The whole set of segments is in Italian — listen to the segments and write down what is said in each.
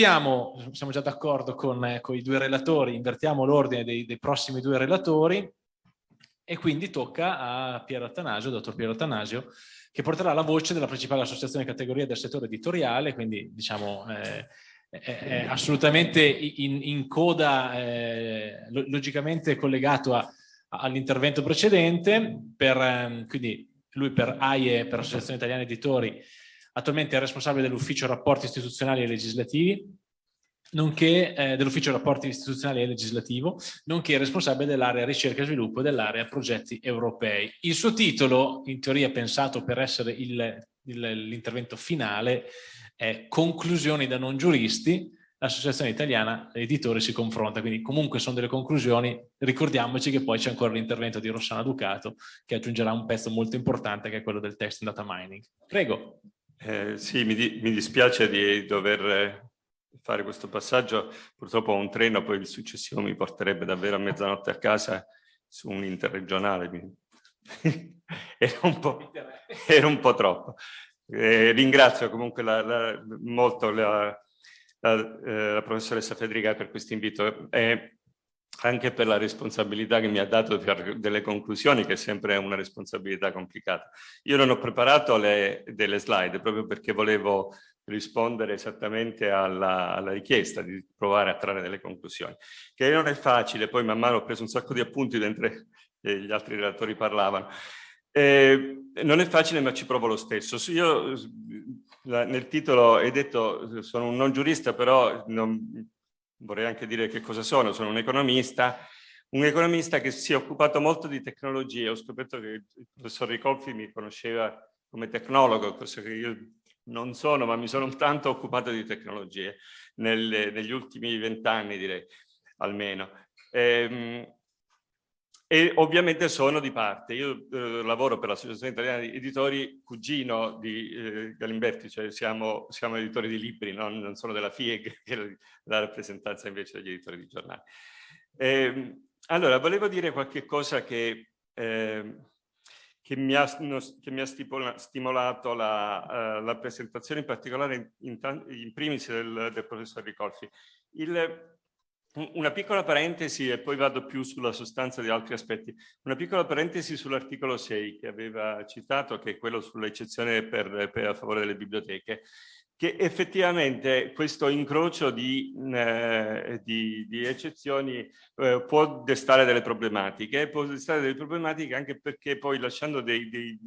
invertiamo, siamo già d'accordo con, eh, con, i due relatori, invertiamo l'ordine dei, dei, prossimi due relatori e quindi tocca a Piero Attanasio, dottor Piero Attanasio, che porterà la voce della principale associazione categoria del settore editoriale, quindi diciamo eh, è, è, assolutamente in, in coda, eh, logicamente collegato all'intervento precedente, per, eh, quindi lui per AIE, per Associazione Italiana Editori, attualmente è responsabile dell'ufficio rapporti istituzionali e legislativi, nonché eh, dell'ufficio rapporti istituzionali e legislativo, nonché responsabile dell'area ricerca e sviluppo dell'area progetti europei. Il suo titolo, in teoria pensato per essere l'intervento finale, è Conclusioni da non giuristi, l'Associazione Italiana Editori si confronta, quindi comunque sono delle conclusioni, ricordiamoci che poi c'è ancora l'intervento di Rossana Ducato che aggiungerà un pezzo molto importante che è quello del text data mining. Prego. Eh, sì, mi, di, mi, dispiace di dover fare questo passaggio, purtroppo ho un treno, poi il successivo mi porterebbe davvero a mezzanotte a casa su un interregionale, era, un era, un po', troppo. Eh, ringrazio comunque la, la, molto la, la, eh, professoressa Federica per questo invito. Eh, anche per la responsabilità che mi ha dato per delle conclusioni, che è sempre una responsabilità complicata. Io non ho preparato le, delle slide proprio perché volevo rispondere esattamente alla, alla, richiesta di provare a trarre delle conclusioni, che non è facile, poi man mano ho preso un sacco di appunti mentre eh, gli altri relatori parlavano. Eh, non è facile ma ci provo lo stesso. Io nel titolo hai detto sono un non giurista però non, vorrei anche dire che cosa sono, sono un economista, un economista che si è occupato molto di tecnologie, ho scoperto che il professor Ricolfi mi conosceva come tecnologo, cosa che io non sono, ma mi sono tanto occupato di tecnologie nel, negli ultimi vent'anni direi, almeno. Ehm, e ovviamente sono di parte. Io eh, lavoro per l'Associazione Italiana di Editori, cugino di eh, Galimberti, cioè siamo, siamo, editori di libri, non, non sono della FIEG, che è la rappresentanza invece degli editori di giornali. Eh, allora, volevo dire qualche cosa che, ehm, che mi ha, che mi ha stimolato la, uh, la, presentazione, in particolare in, in, in primis del, del professor Ricolfi. Il, una piccola parentesi e poi vado più sulla sostanza di altri aspetti. Una piccola parentesi sull'articolo 6 che aveva citato, che è quello sull'eccezione per, per, a favore delle biblioteche, che effettivamente questo incrocio di, eh, di, di eccezioni eh, può destare delle problematiche, può destare delle problematiche anche perché poi lasciando dei, dei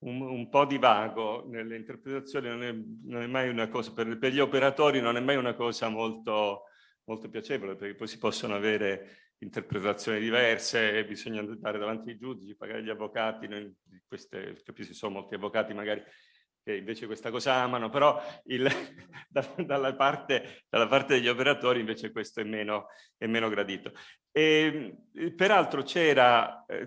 un, un, po' di vago nelle interpretazioni non è, non è mai una cosa, per, per, gli operatori non è mai una cosa molto molto piacevole perché poi si possono avere interpretazioni diverse, bisogna andare davanti ai giudici, pagare gli avvocati, noi queste, capisci, sono molti avvocati magari che invece questa cosa amano, però il, da, dalla, parte, dalla, parte, degli operatori invece questo è meno, è meno gradito. E, peraltro c'era eh,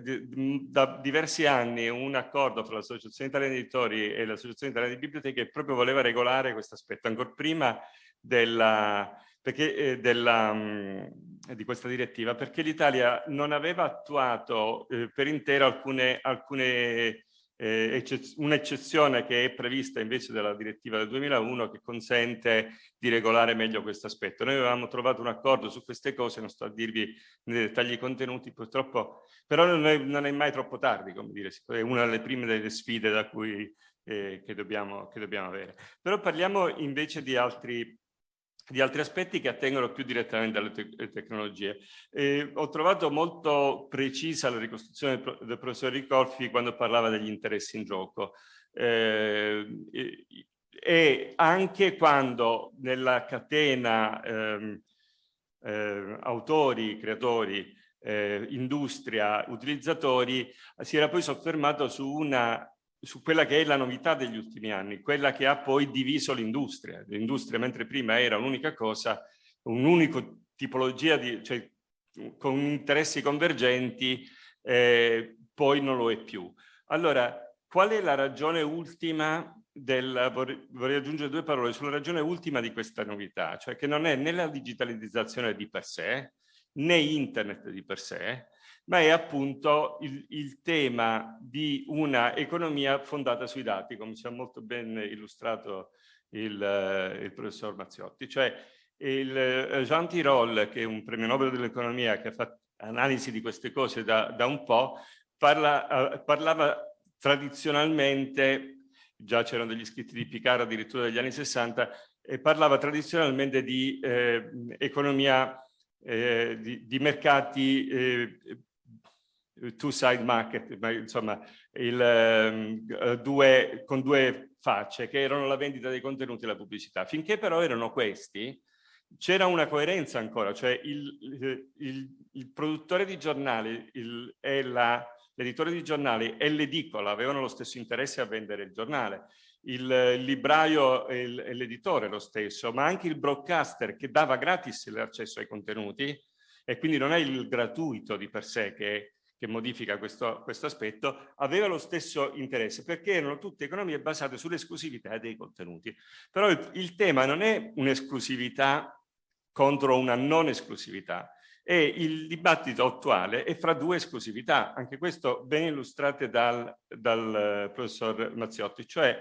da diversi anni un accordo fra l'Associazione Italiana di Editori e l'Associazione Italiana di Biblioteche che proprio voleva regolare questo aspetto, ancora prima della perché, eh, della, mh, mm, di questa direttiva, perché l'Italia non aveva attuato eh, per intero alcune, alcune eh, un'eccezione che è prevista invece dalla direttiva del 2001 che consente di regolare meglio questo aspetto. Noi avevamo trovato un accordo su queste cose, non sto a dirvi nei dettagli contenuti purtroppo, però non è, non è mai troppo tardi, come dire, è una delle prime delle sfide da cui, eh, che, dobbiamo, che dobbiamo avere. Però parliamo invece di altri di altri aspetti che attengono più direttamente alle te tecnologie. E ho trovato molto precisa la ricostruzione del, del professor Ricolfi quando parlava degli interessi in gioco. Eh, e, e, anche quando nella catena ehm, eh, autori, creatori, eh, industria, utilizzatori, si era poi soffermato su una su quella che è la novità degli ultimi anni, quella che ha poi diviso l'industria. L'industria, mentre prima era un'unica cosa, un'unica tipologia, di, cioè con interessi convergenti, eh, poi non lo è più. Allora, qual è la ragione ultima del, vorrei, vorrei, aggiungere due parole sulla ragione ultima di questa novità, cioè che non è né la digitalizzazione di per sé, né internet di per sé, ma è appunto il, il tema di una economia fondata sui dati, come ci ha molto ben illustrato il, il professor Mazziotti. Cioè il Jean Tirole, che è un premio Nobel dell'economia che ha fatto analisi di queste cose da, da un po', parla, parlava tradizionalmente già c'erano degli scritti di Picard addirittura degli anni 60, e parlava tradizionalmente di eh, economia, eh, di, di, mercati eh, two-side market, ma insomma il, ehm, due, con due facce, che erano la vendita dei contenuti e la pubblicità. Finché però erano questi, c'era una coerenza ancora, cioè il, il, il produttore di giornali e l'editore di giornali e l'edicola avevano lo stesso interesse a vendere il giornale, il libraio e l'editore lo stesso, ma anche il broadcaster che dava gratis l'accesso ai contenuti e quindi non è il gratuito di per sé che, che modifica questo, questo, aspetto, aveva lo stesso interesse perché erano tutte economie basate sull'esclusività dei contenuti. Però il, il tema non è un'esclusività contro una non esclusività, e il dibattito attuale è fra due esclusività, anche questo ben illustrate dal, dal professor Mazziotti, cioè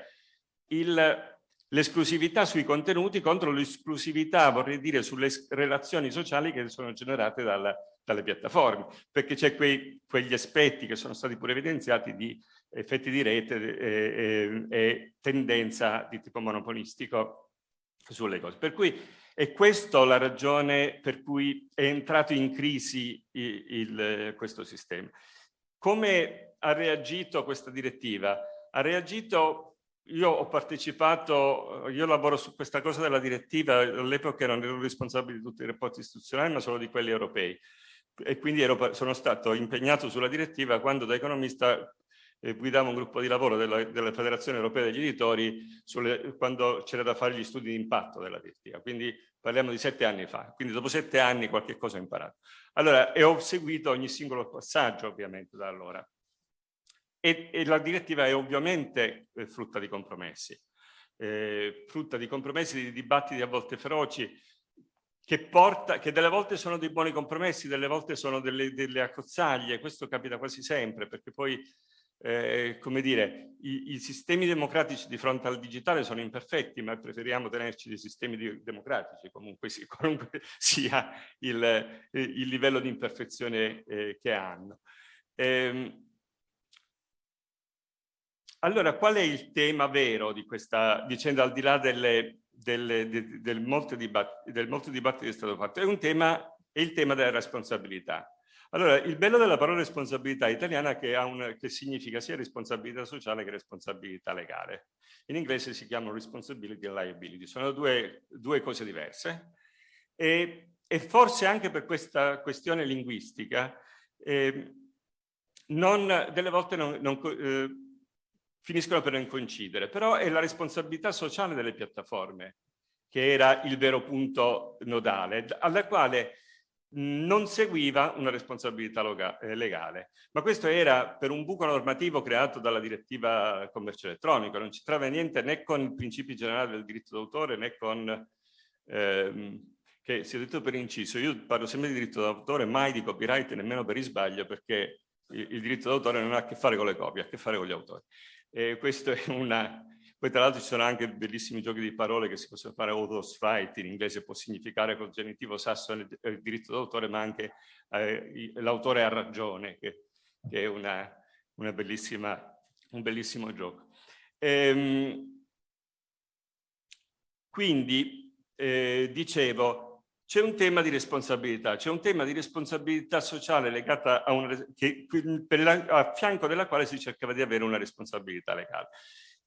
l'esclusività sui contenuti contro l'esclusività, vorrei dire, sulle relazioni sociali che sono generate dal, dalle piattaforme, perché c'è quegli aspetti che sono stati pure evidenziati di effetti di rete e, e, e tendenza di tipo monopolistico sulle cose. Per cui è questa la ragione per cui è entrato in crisi il, il, questo sistema. Come ha reagito questa direttiva? Ha reagito, io ho partecipato, io lavoro su questa cosa della direttiva, all'epoca non ero responsabile di tutti i rapporti istituzionali, ma solo di quelli europei. E quindi ero, sono stato impegnato sulla direttiva quando da economista eh, guidavo un gruppo di lavoro della, della Federazione Europea degli Editori sulle, quando c'era da fare gli studi di impatto della direttiva, quindi parliamo di sette anni fa, quindi dopo sette anni qualche cosa ho imparato. Allora, e ho seguito ogni singolo passaggio ovviamente da allora. E, e la direttiva è ovviamente eh, frutta di compromessi, eh, frutta di compromessi, di dibattiti a volte feroci, che, porta, che delle volte sono dei buoni compromessi, delle volte sono delle, delle accozzaglie, questo capita quasi sempre, perché poi eh, come dire, i, i, sistemi democratici di fronte al digitale sono imperfetti, ma preferiamo tenerci dei sistemi democratici, comunque, sì, comunque sia il, il, livello di imperfezione eh, che hanno. Ehm, allora, qual è il tema vero di questa vicenda, al di là delle, delle, de, del, molto dibattito, del molto dibattito che è stato fatto? È un tema, è il tema della responsabilità. Allora, il bello della parola responsabilità italiana è che, un, che significa sia responsabilità sociale che responsabilità legale. In inglese si chiamano responsibility e liability, sono due, due cose diverse. E, e, forse anche per questa questione linguistica, eh, non, delle volte non, non, eh, finiscono per non coincidere, però è la responsabilità sociale delle piattaforme che era il vero punto nodale, alla quale non seguiva una responsabilità eh, legale. Ma questo era per un buco normativo creato dalla direttiva commercio elettronico, non c'entrava niente né con i principi generali del diritto d'autore né con... Ehm, che sia detto per inciso, io parlo sempre di diritto d'autore, mai di copyright, nemmeno per isbaglio, perché il, il diritto d'autore non ha a che fare con le copie, ha a che fare con gli autori. E questo è una, poi tra l'altro ci sono anche bellissimi giochi di parole che si possono fare autos fight, in inglese può significare col genitivo sasso il diritto d'autore, ma anche eh, l'autore ha ragione, che, che è una, una bellissima, un bellissimo gioco. Ehm, quindi, eh, dicevo, c'è un tema di responsabilità, c'è un tema di responsabilità sociale legata a, una, che, la, a fianco della quale si cercava di avere una responsabilità legale.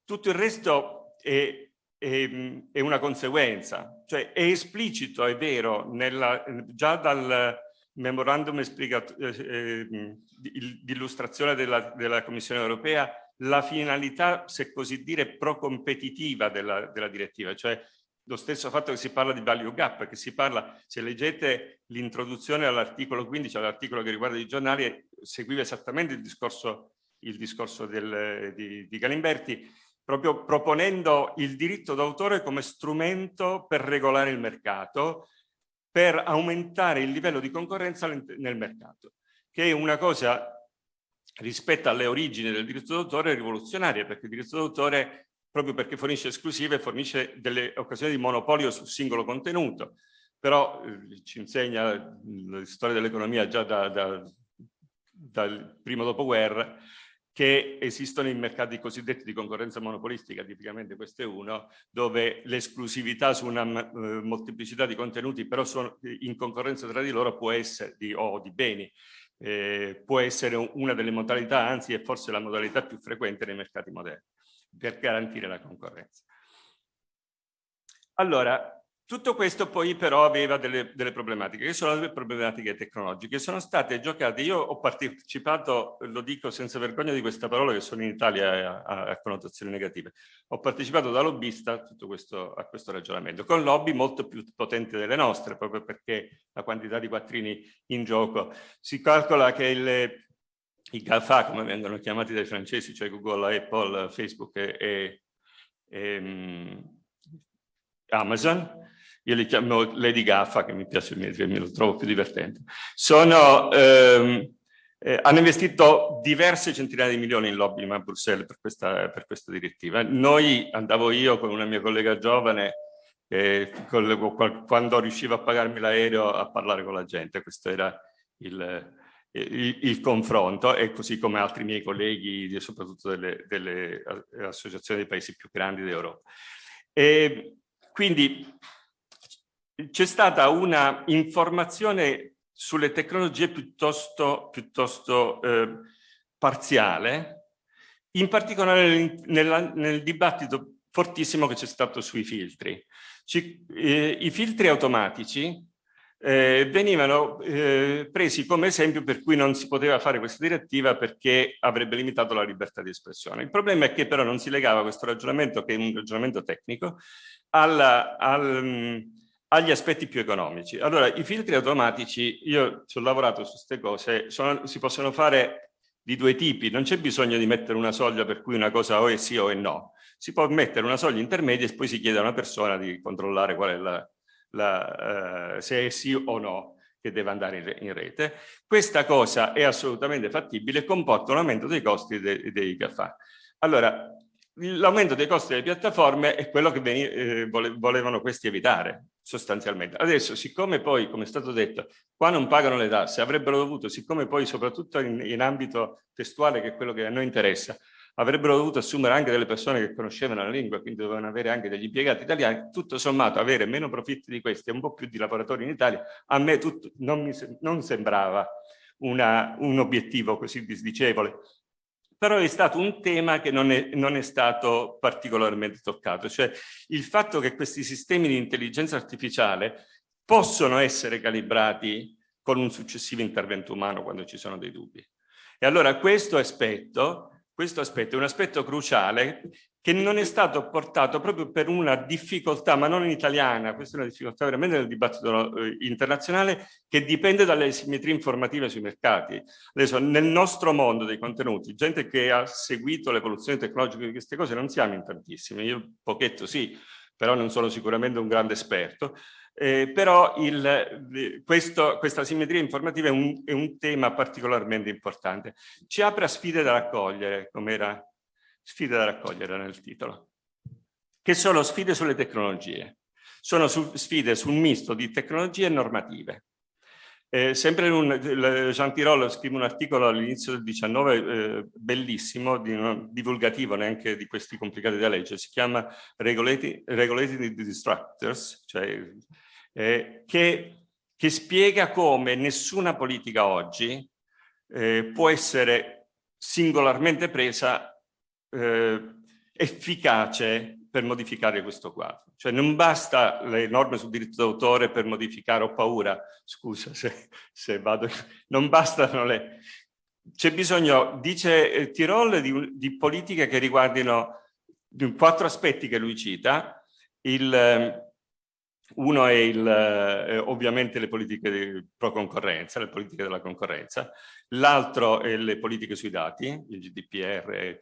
Tutto il resto è, è, è una conseguenza, cioè è esplicito, è vero, nella, già dal memorandum eh, eh, di illustrazione della, della, Commissione europea la finalità, se così dire, pro-competitiva della, della direttiva, cioè lo stesso fatto che si parla di value gap, che si parla, se leggete l'introduzione all'articolo 15, all'articolo che riguarda i giornali, seguiva esattamente il discorso, il discorso del, di, di Galimberti, proprio proponendo il diritto d'autore come strumento per regolare il mercato, per aumentare il livello di concorrenza nel mercato, che è una cosa rispetto alle origini del diritto d'autore rivoluzionaria, perché il diritto d'autore proprio perché fornisce esclusive, fornisce delle occasioni di monopolio sul singolo contenuto, però eh, ci insegna la storia dell'economia già da, da, dal primo dopoguerra che esistono i mercati cosiddetti di concorrenza monopolistica, tipicamente questo è uno, dove l'esclusività su una uh, molteplicità di contenuti però sono in concorrenza tra di loro può essere, di, o di beni, eh, può essere una delle modalità, anzi è forse la modalità più frequente nei mercati moderni, per garantire la concorrenza. Allora, tutto questo poi però aveva delle, delle, problematiche, che sono le problematiche tecnologiche, sono state giocate, io ho partecipato, lo dico senza vergogna di questa parola che sono in Italia a, a connotazioni negative, ho partecipato da lobbista a questo, a questo ragionamento, con lobby molto più potenti delle nostre, proprio perché la quantità di quattrini in gioco, si calcola che il, i GAFA, come vengono chiamati dai francesi, cioè Google, Apple, Facebook e, e, e um, Amazon, io li chiamo Lady Gaffa, che mi piace, mi, mi lo trovo più divertente, sono, ehm, eh, hanno investito diverse centinaia di milioni in lobby a Bruxelles per questa, per questa direttiva. Noi, andavo io con una mia collega giovane, eh, con, quando riuscivo a pagarmi l'aereo a parlare con la gente, questo era il, il, il, confronto e così come altri miei colleghi, soprattutto delle, delle associazioni dei paesi più grandi d'Europa. Quindi c'è stata una informazione sulle tecnologie piuttosto, piuttosto eh, parziale, in particolare nel, nel, dibattito fortissimo che c'è stato sui filtri. Ci, eh, I filtri automatici eh, venivano eh, presi come esempio per cui non si poteva fare questa direttiva perché avrebbe limitato la libertà di espressione. Il problema è che però non si legava questo ragionamento, che è un ragionamento tecnico, alla, al, agli aspetti più economici. Allora, i filtri automatici, io ci ho lavorato su queste cose, sono, si possono fare di due tipi, non c'è bisogno di mettere una soglia per cui una cosa o è sì o è no, si può mettere una soglia intermedia e poi si chiede a una persona di controllare qual è la, la, uh, se è sì o no che deve andare in, in, rete. Questa cosa è assolutamente fattibile comporta un aumento dei costi dei, dei GAFA. Allora, l'aumento dei costi delle piattaforme è quello che eh, volevano questi evitare sostanzialmente. Adesso, siccome poi, come è stato detto, qua non pagano le tasse, avrebbero dovuto, siccome poi soprattutto in, in ambito testuale, che è quello che a noi interessa, avrebbero dovuto assumere anche delle persone che conoscevano la lingua, quindi dovevano avere anche degli impiegati italiani, tutto sommato avere meno profitti di questi e un po' più di lavoratori in Italia, a me tutto, non, mi, non sembrava una, un obiettivo così disdicevole però è stato un tema che non è, non è, stato particolarmente toccato, cioè il fatto che questi sistemi di intelligenza artificiale possono essere calibrati con un successivo intervento umano quando ci sono dei dubbi. E allora questo aspetto, questo aspetto è un aspetto cruciale che non è stato portato proprio per una difficoltà, ma non in italiana, questa è una difficoltà veramente nel dibattito eh, internazionale, che dipende dalle simmetrie informative sui mercati. Adesso, nel nostro mondo dei contenuti, gente che ha seguito l'evoluzione tecnologica di queste cose, non siamo in tantissimi, io pochetto sì, però non sono sicuramente un grande esperto, eh, però il, questo, questa simmetria informativa è un, è un tema particolarmente importante. Ci apre a sfide da raccogliere, come era sfide da raccogliere nel titolo, che sono sfide sulle tecnologie. Sono su, sfide sul misto di tecnologie e normative. Eh, sempre un, Jean Tirole scrive un articolo all'inizio del 19 eh, bellissimo, di, non, divulgativo neanche di questi complicati da leggere, si chiama Regulated, Regulated Distractors, cioè, eh, che, che, spiega come nessuna politica oggi eh, può essere singolarmente presa eh, efficace per modificare questo quadro. Cioè non basta le norme sul diritto d'autore per modificare, ho paura, scusa se, se vado, non bastano le... C'è bisogno, dice eh, Tirol, di, di, politiche che riguardino quattro aspetti che lui cita, il, eh, uno è il, eh, ovviamente le politiche pro concorrenza, le politiche della concorrenza, l'altro è le politiche sui dati, il GDPR,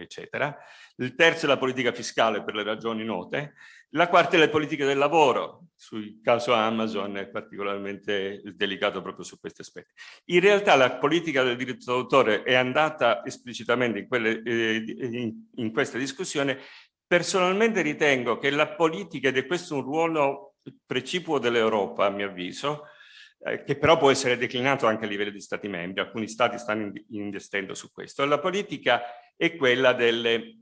eccetera, il terzo è la politica fiscale per le ragioni note, la quarta è le politiche del lavoro, sul caso Amazon è particolarmente delicato proprio su questi aspetti. In realtà la politica del diritto d'autore è andata esplicitamente in, quelle, eh, in, in questa discussione Personalmente ritengo che la politica, ed è questo un ruolo precipuo dell'Europa, a mio avviso, eh, che però può essere declinato anche a livello di Stati membri, alcuni Stati stanno investendo su questo. La politica è quella delle,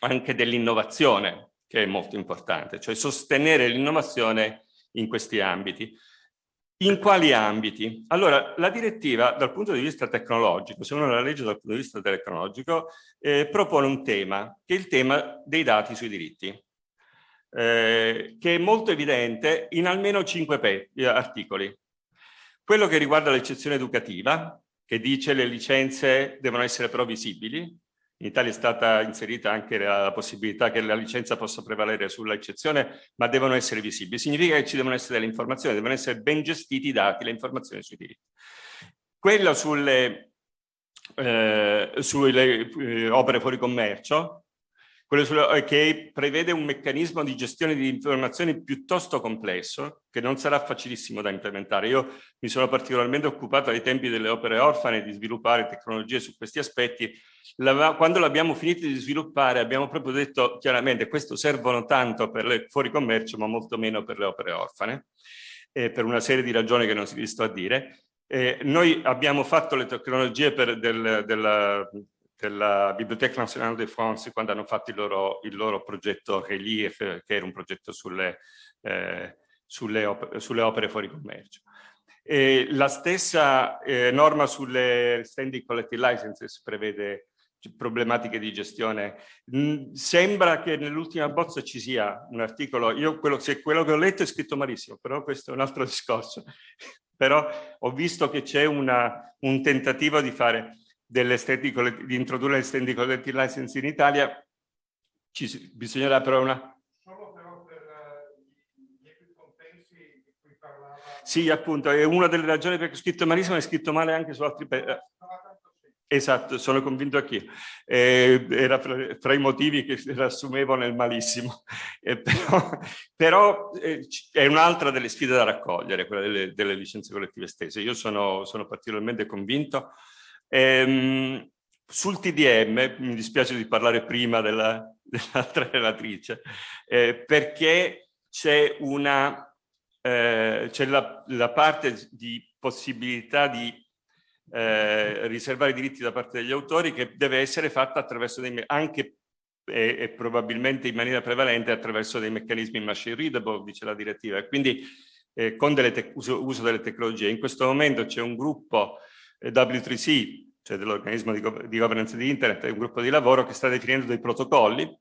anche dell'innovazione, che è molto importante, cioè sostenere l'innovazione in questi ambiti. In quali ambiti? Allora, la direttiva dal punto di vista tecnologico, se uno la legge dal punto di vista tecnologico, eh, propone un tema, che è il tema dei dati sui diritti, eh, che è molto evidente in almeno cinque articoli. Quello che riguarda l'eccezione educativa, che dice le licenze devono essere però visibili, in Italia è stata inserita anche la possibilità che la licenza possa prevalere sull'eccezione, ma devono essere visibili. Significa che ci devono essere delle informazioni, devono essere ben gestiti i dati, le informazioni sui diritti. Quello sulle, eh, sulle eh, opere fuori commercio, quello eh, che prevede un meccanismo di gestione di informazioni piuttosto complesso, che non sarà facilissimo da implementare. Io mi sono particolarmente occupato ai tempi delle opere orfane di sviluppare tecnologie su questi aspetti. Quando l'abbiamo finito di sviluppare abbiamo proprio detto chiaramente questo servono tanto per le fuori commercio ma molto meno per le opere orfane, eh, per una serie di ragioni che non si sto a dire. Eh, noi abbiamo fatto le tecnologie per del, della della Bibliothèque Nationale de France quando hanno fatto il loro, il loro progetto Relief, che era un progetto sulle, eh, sulle, opere, sulle opere fuori commercio. E la stessa eh, norma sulle standing collective licenses prevede problematiche di gestione. Sembra che nell'ultima bozza ci sia un articolo, io quello, se quello che ho letto è scritto malissimo, però questo è un altro discorso. però ho visto che c'è un tentativo di fare di introdurre le standing collective license in Italia, ci, bisognerà però una... Solo però per uh, gli equicompensi di cui parlava... Sì, appunto, è una delle ragioni perché ho scritto malissimo e scritto male anche su altri... Eh, esatto, sono convinto anch'io. Eh, era fra, fra, i motivi che riassumevo nel malissimo. Eh, però, però eh, è un'altra delle sfide da raccogliere, quella delle, delle licenze collettive stesse. Io sono, sono particolarmente convinto Ehm, sul TDM, mi dispiace di parlare prima dell'altra dell relatrice, eh, perché c'è una eh, c'è la, la, parte di possibilità di eh, riservare diritti da parte degli autori che deve essere fatta attraverso dei anche e, e, probabilmente in maniera prevalente attraverso dei meccanismi machine readable, dice la direttiva, e quindi eh, con delle uso, uso delle tecnologie. In questo momento c'è un gruppo W3C, cioè dell'organismo di, di governance di Internet, è un gruppo di lavoro che sta definendo dei protocolli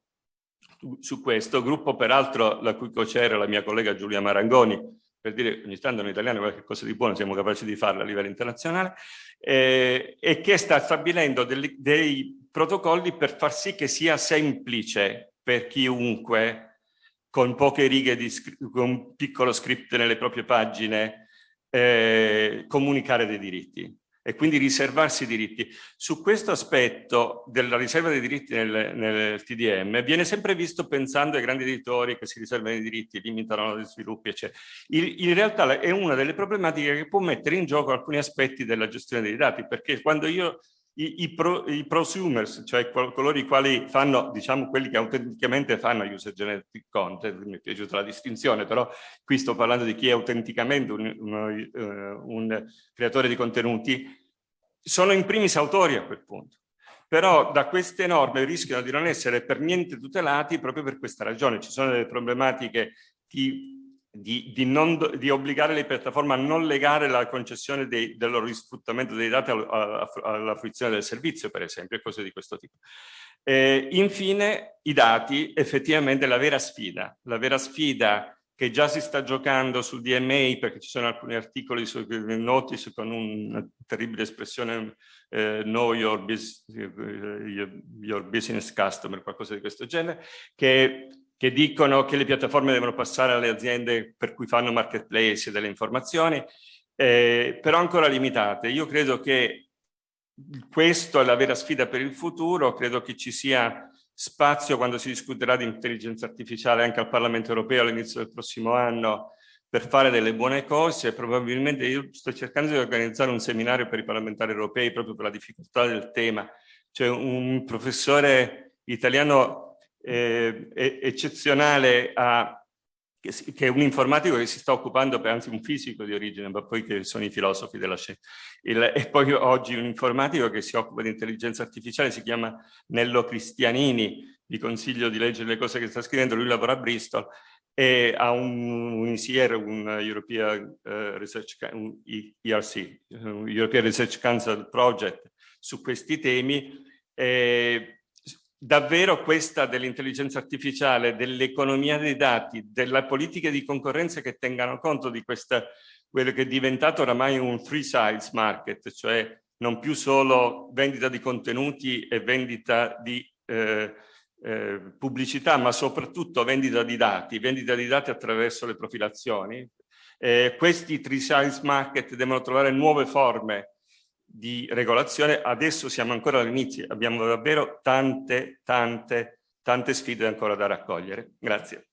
su questo, gruppo peraltro la cui co-chair è la mia collega Giulia Marangoni, per dire ogni tanto in italiano qualche cosa di buono siamo capaci di farlo a livello internazionale, eh, e che sta stabilendo dei, dei protocolli per far sì che sia semplice per chiunque con poche righe di con un piccolo script nelle proprie pagine eh, comunicare dei diritti e quindi riservarsi i diritti. Su questo aspetto della riserva dei diritti nel, nel, TDM viene sempre visto pensando ai grandi editori che si riservano i diritti, limitano gli sviluppi, eccetera. In, in realtà è una delle problematiche che può mettere in gioco alcuni aspetti della gestione dei dati, perché quando io i, i, pro, i, prosumers, cioè coloro i quali fanno, diciamo, quelli che autenticamente fanno user generated content, mi è piaciuta la distinzione, però qui sto parlando di chi è autenticamente un, un, uh, un creatore di contenuti, sono in primis autori a quel punto. Però da queste norme rischiano di non essere per niente tutelati proprio per questa ragione. Ci sono delle problematiche di di, di, non, di, obbligare le piattaforme a non legare la concessione dei, loro risfruttamento dei dati alla, alla fruizione del servizio, per esempio, e cose di questo tipo. Eh, infine, i dati, effettivamente la vera sfida, la vera sfida che già si sta giocando sul DMA, perché ci sono alcuni articoli su notice con una terribile espressione eh, know your, bus, your business customer, qualcosa di questo genere, che che dicono che le piattaforme devono passare alle aziende per cui fanno marketplace delle informazioni, eh, però ancora limitate. Io credo che questa è la vera sfida per il futuro, credo che ci sia spazio quando si discuterà di intelligenza artificiale anche al Parlamento europeo all'inizio del prossimo anno per fare delle buone cose, probabilmente io sto cercando di organizzare un seminario per i parlamentari europei proprio per la difficoltà del tema. C'è un professore italiano eh, eccezionale a che è un informatico che si sta occupando, anzi un fisico di origine, ma poi che sono i filosofi della scienza. Il, e poi oggi un informatico che si occupa di intelligenza artificiale, si chiama Nello Cristianini, vi consiglio di leggere le cose che sta scrivendo, lui lavora a Bristol e ha un, un ICR, un European, uh, Research, un ERC, un European Research Council Project su questi temi. E davvero questa dell'intelligenza artificiale, dell'economia dei dati, della politica di concorrenza che tengano conto di questa, quello che è diventato oramai un free size market, cioè non più solo vendita di contenuti e vendita di eh, eh, pubblicità, ma soprattutto vendita di dati, vendita di dati attraverso le profilazioni. Eh, questi three size market devono trovare nuove forme di regolazione, adesso siamo ancora all'inizio, abbiamo davvero tante, tante, tante sfide ancora da raccogliere. Grazie.